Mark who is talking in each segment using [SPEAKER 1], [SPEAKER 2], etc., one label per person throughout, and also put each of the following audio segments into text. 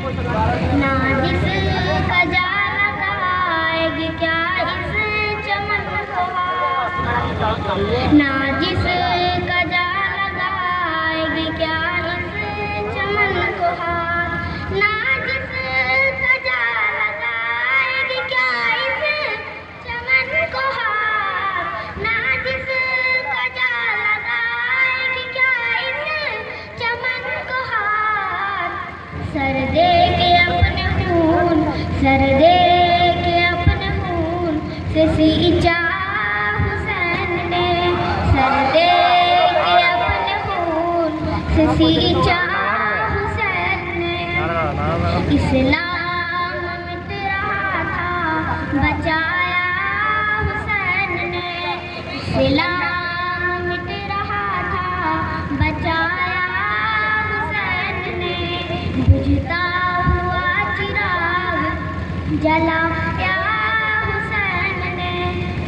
[SPEAKER 1] ना जिस कजा लगाएगी क्या इस चमन को ना जिस कजा लगाएगी क्या इस चमन को ना जिस कजा लगाएगी क्या इस चमन को ना जिस कजा लगाएगी क्या सर सर दे के अपने खून से सींचा हुसैन ने। सर दे के अपने खून से सींचा हुसैन ने। इस्लाम मिट रहा था, बचाया हुसैन ने। इस्लाम जलाया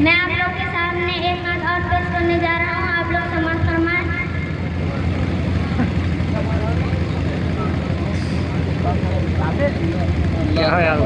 [SPEAKER 1] मैं आप लोग के सामने एक बात और पेश करने जा रहा हूँ। आप लोग समझ फरमाए। क्या यार